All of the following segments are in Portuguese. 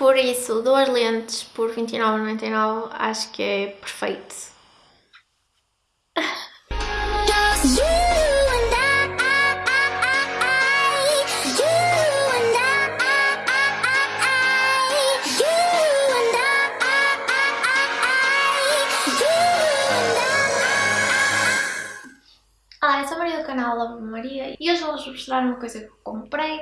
Por isso, duas lentes por 29,99 acho que é perfeito. Olá, eu sou a Maria do canal Love Maria e hoje vou-vos mostrar uma coisa que eu comprei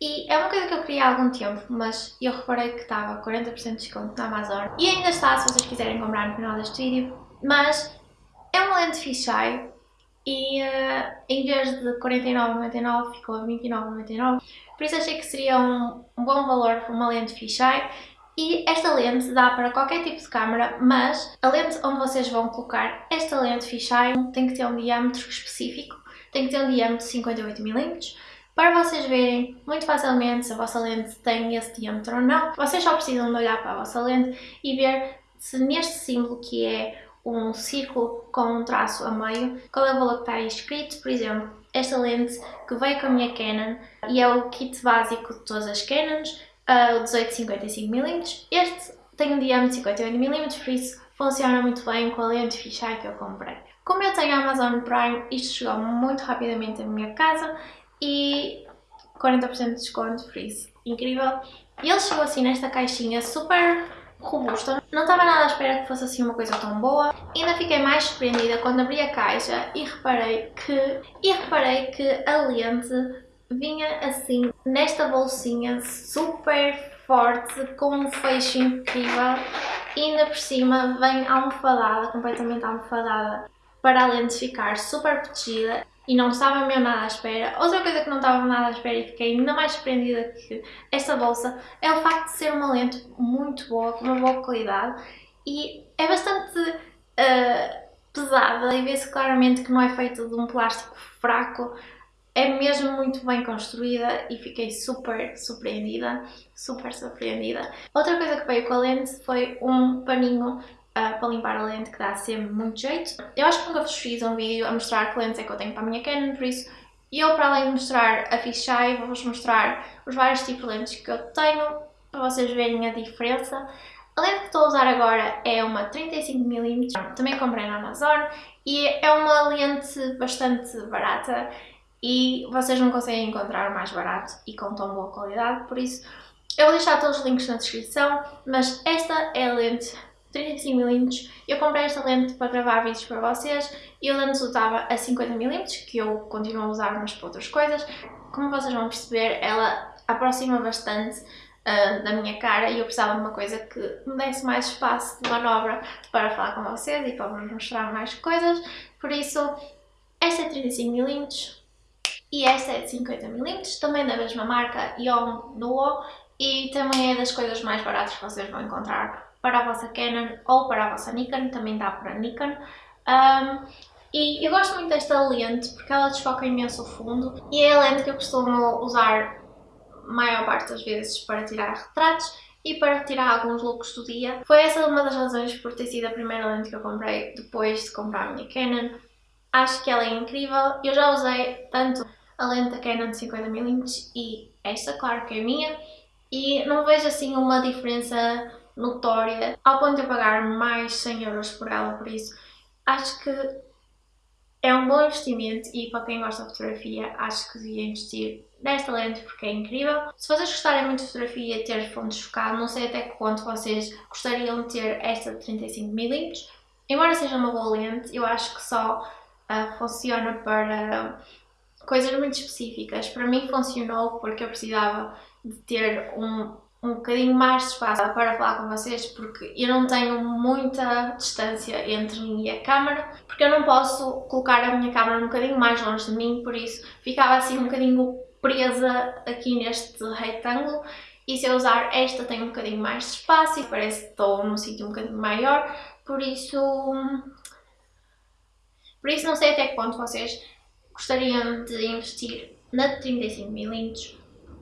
e é uma coisa que eu queria há algum tempo, mas eu reparei que estava 40% de desconto na Amazon. E ainda está se vocês quiserem comprar no final deste vídeo, mas é uma lente fisheye e uh, em vez de 49,99 ficou a 29,99 por isso achei que seria um, um bom valor para uma lente fisheye e esta lente dá para qualquer tipo de câmera, mas a lente onde vocês vão colocar esta lente fisheye tem que ter um diâmetro específico, tem que ter um diâmetro de 58mm, para vocês verem muito facilmente se a vossa lente tem esse diâmetro ou não, vocês só precisam de olhar para a vossa lente e ver se neste símbolo que é um círculo com um traço a meio, qual é o valor que está aí escrito, por exemplo, esta lente que veio com a minha Canon e é o kit básico de todas as Canons, o 18-55mm. Este tem um diâmetro de 58mm, por isso funciona muito bem com a lente fisheye que eu comprei. Como eu tenho a Amazon Prime, isto chegou muito rapidamente à minha casa e 40% de desconto, por isso, incrível. E ele chegou assim nesta caixinha super robusta. Não estava nada à espera que fosse assim uma coisa tão boa. Ainda fiquei mais surpreendida quando abri a caixa e reparei que, e reparei que a lente vinha assim nesta bolsinha super forte, com um fecho incrível e ainda por cima vem almofadada, completamente almofadada para a lente ficar super protegida e não estava mesmo nada à espera. Outra coisa que não estava nada à espera e fiquei ainda mais surpreendida que esta bolsa é o facto de ser uma lente muito boa, com uma boa qualidade e é bastante uh, pesada e vê-se claramente que não é feito de um plástico fraco é mesmo muito bem construída e fiquei super surpreendida, super surpreendida. Outra coisa que veio com a lente foi um paninho uh, para limpar a lente que dá sempre muito jeito. Eu acho que nunca vos fiz um vídeo a mostrar que lentes é que eu tenho para a minha Canon, por isso eu para além de mostrar a fisheye vou-vos mostrar os vários tipos de lentes que eu tenho para vocês verem a diferença. A lente que estou a usar agora é uma 35mm, também comprei na Amazon e é uma lente bastante barata e vocês não conseguem encontrar mais barato e com tão boa qualidade, por isso eu vou deixar todos os links na descrição, mas esta é a lente 35mm, eu comprei esta lente para gravar vídeos para vocês e eu antes usava a 50mm, que eu continuo a usar mas para outras coisas, como vocês vão perceber ela aproxima bastante uh, da minha cara e eu precisava de uma coisa que me desse mais espaço de manobra para falar com vocês e para vos mostrar mais coisas, por isso esta é 35mm, e esta é de 50mm, também da mesma marca Yom Duo e também é das coisas mais baratas que vocês vão encontrar para a vossa Canon ou para a vossa Nikon, também dá para a Nikon. Um, e eu gosto muito desta lente porque ela desfoca imenso o fundo e é a lente que eu costumo usar maior parte das vezes para tirar retratos e para tirar alguns looks do dia. Foi essa uma das razões por ter sido a primeira lente que eu comprei depois de comprar a minha Canon. Acho que ela é incrível, eu já usei tanto a lente da Canon de 50mm e esta, claro que é minha, e não vejo assim uma diferença notória ao ponto de eu pagar mais 100 euros por ela, por isso acho que é um bom investimento e para quem gosta de fotografia acho que devia investir nesta lente porque é incrível. Se vocês gostarem muito de fotografia ter fontes focadas, não sei até que ponto vocês gostariam de ter esta de 35mm. Embora seja uma boa lente, eu acho que só uh, funciona para coisas muito específicas. Para mim funcionou porque eu precisava de ter um, um bocadinho mais de espaço. Para falar com vocês porque eu não tenho muita distância entre mim e a câmera porque eu não posso colocar a minha câmera um bocadinho mais longe de mim, por isso ficava assim um bocadinho presa aqui neste retângulo. E se eu usar esta tenho um bocadinho mais de espaço e parece que estou num sítio um bocadinho maior, por isso... Por isso não sei até que ponto vocês gostariam de investir na 35mm,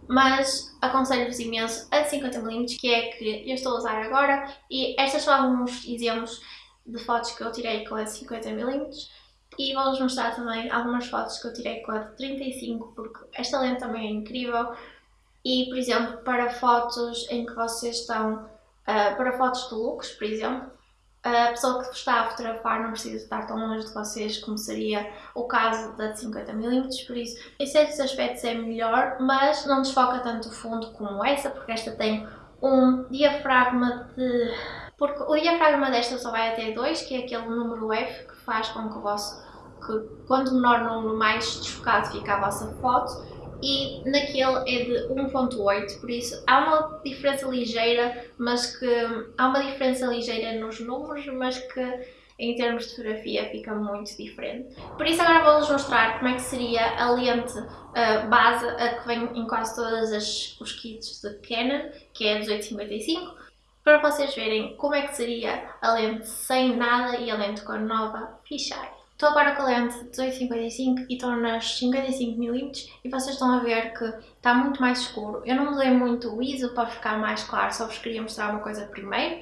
mas aconselho-vos imenso a 50mm, que é que eu estou a usar agora, e estas são alguns exemplos de fotos que eu tirei com a 50mm, e vou-vos mostrar também algumas fotos que eu tirei com a de 35, porque esta lente também é incrível, e, por exemplo, para fotos em que vocês estão, uh, para fotos de looks, por exemplo, a pessoa que está a fotografar não precisa estar tão longe de vocês como seria o caso da de 50mm, por isso em certos aspectos é melhor, mas não desfoca tanto o fundo como essa, porque esta tem um diafragma de... porque o diafragma desta só vai até 2, que é aquele número F que faz com que o vosso que quanto menor o número mais desfocado fica a vossa foto e naquele é de 1.8, por isso há uma diferença ligeira, mas que há uma diferença ligeira nos números, mas que em termos de fotografia fica muito diferente. Por isso agora vou-vos mostrar como é que seria a lente uh, base a que vem em quase todos os kits de Canon, que é a 1855, para vocês verem como é que seria a lente sem nada e a lente com a nova fisheye. Estou agora com a lente 1855 e estou nas 55mm e vocês estão a ver que está muito mais escuro. Eu não mudei muito o ISO para ficar mais claro, só vos queria mostrar uma coisa primeiro.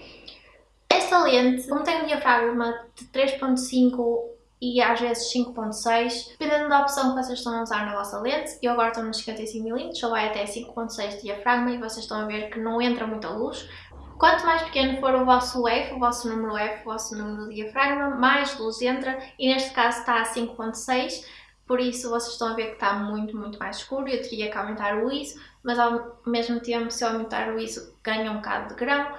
Esta lente, como tem um diafragma de 3.5 e às vezes 5.6, dependendo da opção que vocês estão a usar na vossa lente, eu agora estou nos 55mm, só vai até 5.6 de diafragma e vocês estão a ver que não entra muita luz, Quanto mais pequeno for o vosso F, o vosso número F, o vosso número de diafragma, mais luz entra e neste caso está a 5.6, por isso vocês estão a ver que está muito, muito mais escuro. Eu teria que aumentar o ISO, mas ao mesmo tempo se eu aumentar o ISO ganha um bocado de grão.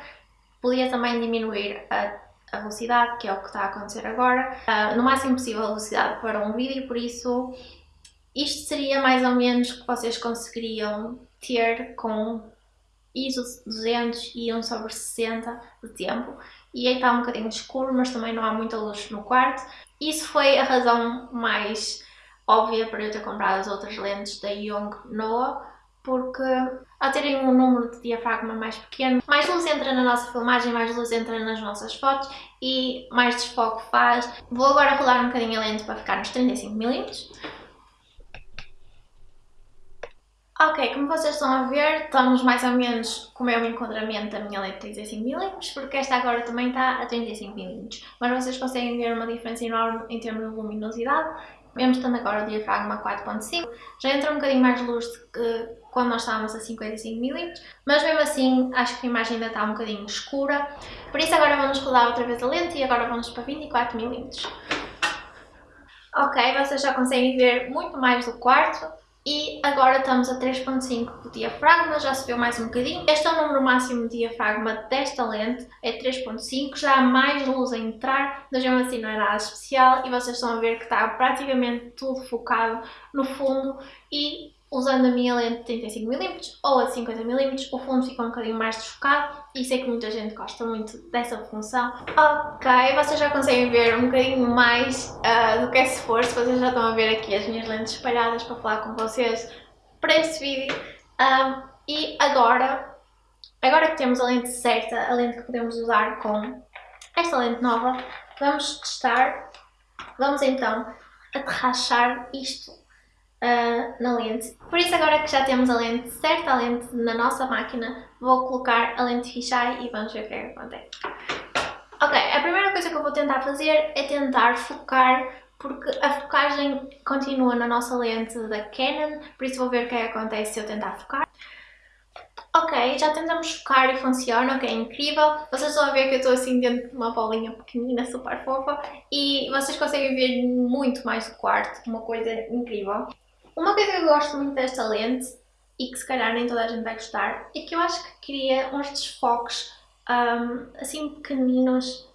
Podia também diminuir a, a velocidade, que é o que está a acontecer agora, uh, no máximo possível a velocidade para um vídeo, por isso isto seria mais ou menos o que vocês conseguiriam ter com ISO 200 e 1 sobre 60 de tempo e aí está um bocadinho escuro, mas também não há muita luz no quarto. Isso foi a razão mais óbvia para eu ter comprado as outras lentes da Young Noah, porque ao terem um número de diafragma mais pequeno, mais luz entra na nossa filmagem, mais luz entra nas nossas fotos e mais desfoque faz. Vou agora rolar um bocadinho a lente para ficar nos 35mm. Ok, como vocês estão a ver, estamos mais ou menos com o meu enquadramento da minha lente 35mm, porque esta agora também está a 35mm. Mas vocês conseguem ver uma diferença enorme em termos de luminosidade, mesmo estando agora o diafragma 4.5. Já entra um bocadinho mais luz que quando nós estávamos a 55mm, mas mesmo assim acho que a imagem ainda está um bocadinho escura. Por isso agora vamos rodar outra vez a lente e agora vamos para 24mm. Ok, vocês já conseguem ver muito mais do quarto. E agora estamos a 3.5 do diafragma, já subiu mais um bocadinho. Este é o número máximo de diafragma desta lente, é 3.5, já há mais luz a entrar, mas mesmo assim não é nada especial e vocês estão a ver que está praticamente tudo focado no fundo e usando a minha lente de 35mm ou a 50mm, o fundo fica um bocadinho mais desfocado e sei que muita gente gosta muito dessa função. Ok, vocês já conseguem ver um bocadinho mais uh, do que é esforço, vocês já estão a ver aqui as minhas lentes espalhadas para falar com vocês para este vídeo. Um, e agora, agora que temos a lente certa, a lente que podemos usar com esta lente nova, vamos testar, vamos então aterrachar isto uh, na lente. Por isso agora que já temos a lente certa, lente na nossa máquina, vou colocar a lente fisheye e vamos ver o que é que acontece. Ok, a primeira coisa que eu vou tentar fazer é tentar focar porque a focagem continua na nossa lente da Canon, por isso vou ver o que é que acontece se eu tentar focar. Ok, já tentamos focar e funciona, ok, incrível. Vocês a ver que eu estou assim dentro de uma bolinha pequenina, super fofa, e vocês conseguem ver muito mais do quarto, uma coisa incrível. Uma coisa que eu gosto muito desta lente, e que se calhar nem toda a gente vai gostar, é que eu acho que cria uns desfoques um, assim pequeninos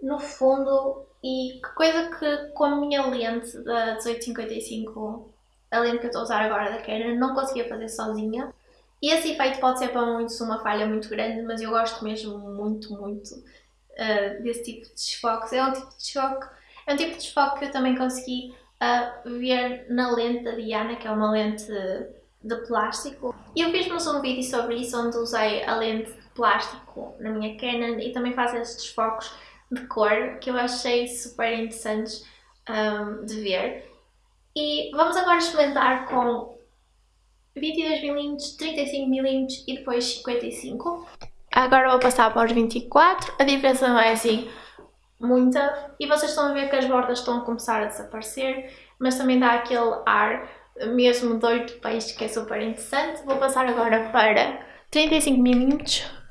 no fundo e que coisa que com a minha lente da 1855, a lente que eu estou a usar agora da Canon, não conseguia fazer sozinha. E esse efeito pode ser para muitos uma falha muito grande, mas eu gosto mesmo muito, muito uh, desse tipo de desfoques. É um tipo de desfoque, é um tipo de desfoque que eu também consegui a ver na lente da Diana, que é uma lente de plástico. E eu fiz-vos um vídeo sobre isso, onde usei a lente de plástico na minha Canon e também faz esses desfocos de cor, que eu achei super interessantes um, de ver. E vamos agora experimentar com 22mm, 35mm e depois 55. Agora vou passar para os 24, a diferença não é assim muita e vocês estão a ver que as bordas estão a começar a desaparecer, mas também dá aquele ar mesmo de 8 peixes, que é super interessante. Vou passar agora para 35mm.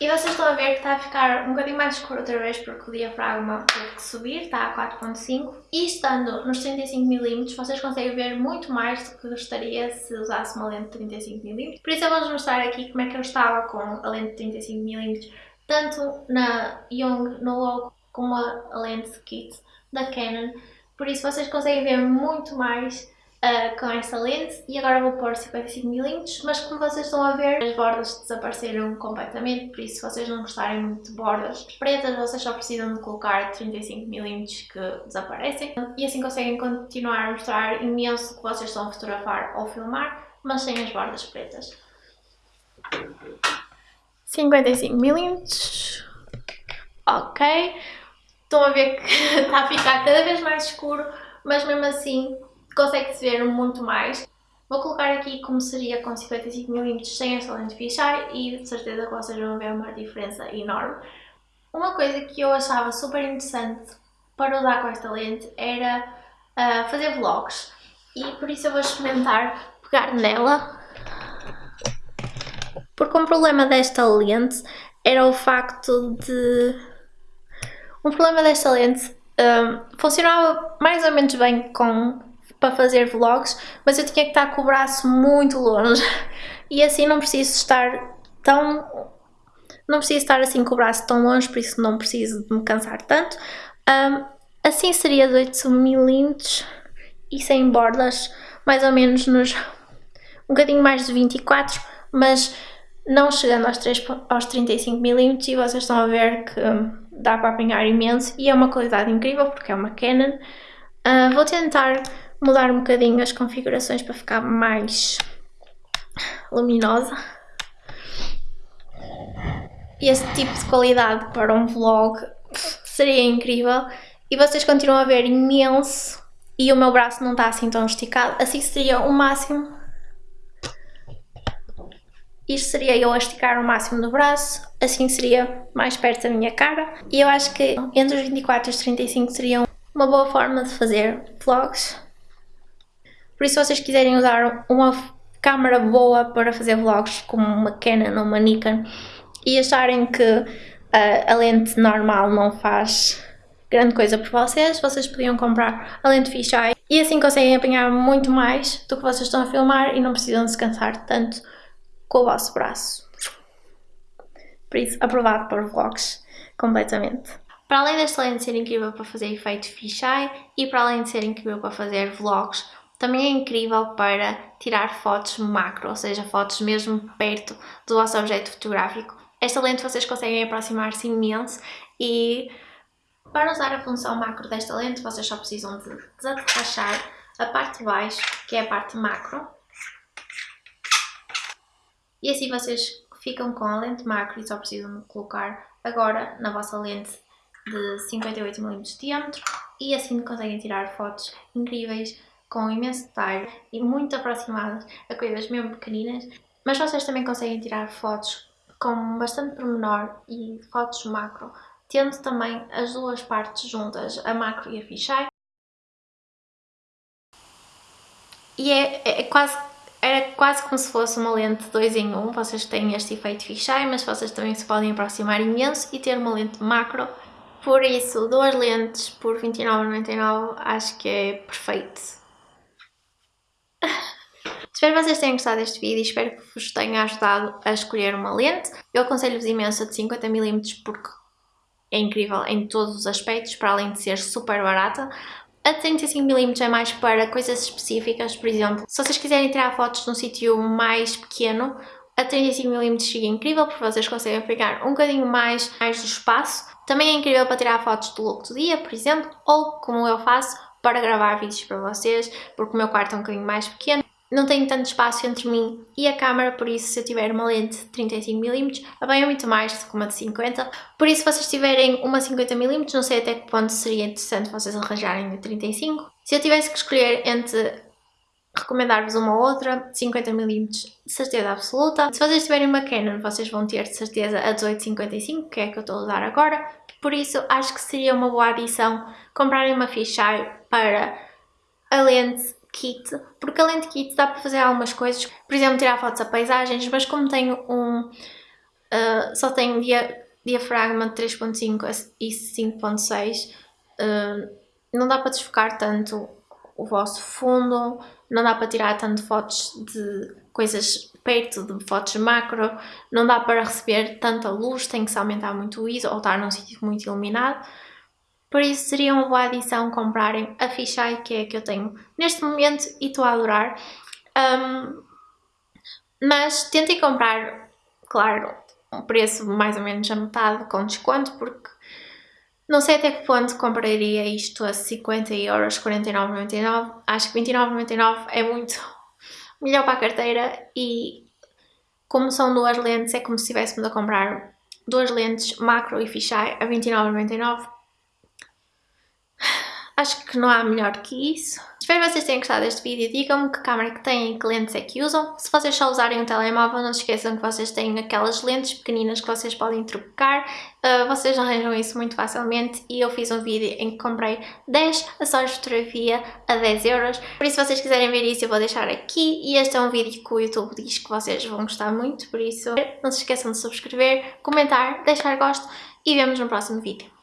E vocês estão a ver que está a ficar um bocadinho mais escuro outra vez porque o diafragma teve que subir, está a 4.5 e estando nos 35mm vocês conseguem ver muito mais do que gostaria se usasse uma lente de 35mm. Por isso eu vou-vos mostrar aqui como é que eu estava com a lente de 35mm tanto na Young no logo como a lente kit da Canon. Por isso vocês conseguem ver muito mais uh, com esta lente e agora vou pôr 55mm, mas como vocês estão a ver as bordas desapareceram completamente, por isso se vocês não gostarem muito de bordas pretas, vocês só precisam de colocar 35mm que desaparecem e assim conseguem continuar a mostrar imenso o que vocês estão a fotografar ou filmar, mas sem as bordas pretas. 55mm, ok, estão a ver que está a ficar cada vez mais escuro, mas mesmo assim consegue-se ver muito mais. Vou colocar aqui como seria com 55mm sem esta lente fisheye e de certeza que vocês vão ver uma diferença enorme. Uma coisa que eu achava super interessante para usar com esta lente era uh, fazer vlogs e por isso eu vou experimentar pegar nela porque um problema desta lente era o facto de... Um problema desta lente um, funcionava mais ou menos bem com para fazer vlogs, mas eu tinha que estar com o braço muito longe e assim não preciso estar tão... não preciso estar assim com o braço tão longe, por isso não preciso de me cansar tanto. Um, assim seria de 8mm e sem bordas, mais ou menos nos um bocadinho mais de 24, mas não chegando aos, 3, aos 35mm e vocês estão a ver que dá para apanhar imenso e é uma qualidade incrível porque é uma Canon. Uh, vou tentar mudar um bocadinho as configurações para ficar mais luminosa. Este tipo de qualidade para um vlog seria incrível e vocês continuam a ver imenso e o meu braço não está assim tão esticado, assim seria o máximo. Isto seria eu a esticar o máximo do braço, assim seria mais perto da minha cara. E eu acho que entre os 24 e os 35 seriam uma boa forma de fazer vlogs. Por isso, se vocês quiserem usar uma câmera boa para fazer vlogs, como uma Canon ou uma Nikon, e acharem que uh, a lente normal não faz grande coisa por vocês, vocês podiam comprar a lente fisheye e assim conseguem apanhar muito mais do que vocês estão a filmar e não precisam descansar tanto com o vosso braço. Por isso, aprovado para vlogs completamente. Para além desta lente ser incrível para fazer efeito fisheye e para além de ser incrível para fazer vlogs, também é incrível para tirar fotos macro, ou seja, fotos mesmo perto do vosso objeto fotográfico. Esta lente vocês conseguem aproximar-se imenso e para usar a função macro desta lente vocês só precisam de desatarrachar a parte de baixo, que é a parte macro. E assim vocês ficam com a lente. Macro e só precisam de colocar agora na vossa lente de 58mm de diâmetro. E assim conseguem tirar fotos incríveis com imenso detalhe e muito aproximadas a coisas mesmo pequeninas, mas vocês também conseguem tirar fotos com bastante pormenor e fotos macro, tendo também as duas partes juntas, a macro e a fisheye. E é, é, é quase, era quase como se fosse uma lente 2 em 1, um. vocês têm este efeito fisheye, mas vocês também se podem aproximar imenso e ter uma lente macro. Por isso, duas lentes por 29,99 acho que é perfeito. Espero que vocês tenham gostado deste vídeo e espero que vos tenha ajudado a escolher uma lente. Eu aconselho-vos imenso a de 50mm porque é incrível em todos os aspectos, para além de ser super barata. A de 35mm é mais para coisas específicas, por exemplo, se vocês quiserem tirar fotos num sítio mais pequeno, a 35mm chega incrível porque vocês conseguem pegar um bocadinho mais, mais do espaço. Também é incrível para tirar fotos do look do dia, por exemplo, ou como eu faço, para gravar vídeos para vocês, porque o meu quarto é um bocadinho mais pequeno. Não tenho tanto espaço entre mim e a câmera, por isso se eu tiver uma lente de 35mm, a bem é muito mais do que uma de 50 Por isso se vocês tiverem uma 50mm, não sei até que ponto seria interessante vocês arranjarem de 35 Se eu tivesse que escolher entre recomendar-vos uma ou outra, 50mm de certeza absoluta. Se vocês tiverem uma Canon, vocês vão ter de certeza a 1855, que é a que eu estou a usar agora. Por isso, acho que seria uma boa adição comprarem uma fisheye para a lente kit, porque a lente kit dá para fazer algumas coisas, por exemplo, tirar fotos a paisagens, mas como tenho um, uh, só tenho dia, diafragma de 3.5 e 5.6, uh, não dá para desfocar tanto o vosso fundo, não dá para tirar tanto fotos de coisas perto de fotos macro, não dá para receber tanta luz, tem que se aumentar muito o ISO ou estar num sítio muito iluminado. Por isso seria uma boa adição comprarem a Fisheye, que é que eu tenho neste momento e estou a adorar. Um, mas tentem comprar, claro, um preço mais ou menos a metade com desconto, porque não sei até que ponto compraria isto a 50 euros, 49,99. Acho que 29,99 é muito melhor para a carteira e como são duas lentes, é como se estivéssemos a comprar duas lentes macro e fisheye a 29,99 Acho que não há melhor que isso. Espero que vocês tenham gostado deste vídeo. Digam-me que câmera que têm e que lentes é que usam. Se vocês só usarem um telemóvel, não se esqueçam que vocês têm aquelas lentes pequeninas que vocês podem trocar. Uh, vocês arranjam isso muito facilmente e eu fiz um vídeo em que comprei 10 ações de fotografia a 10 euros. Por isso, se vocês quiserem ver isso, eu vou deixar aqui. E este é um vídeo que o YouTube diz que vocês vão gostar muito, por isso não se esqueçam de subscrever, comentar, deixar gosto e vemos no próximo vídeo.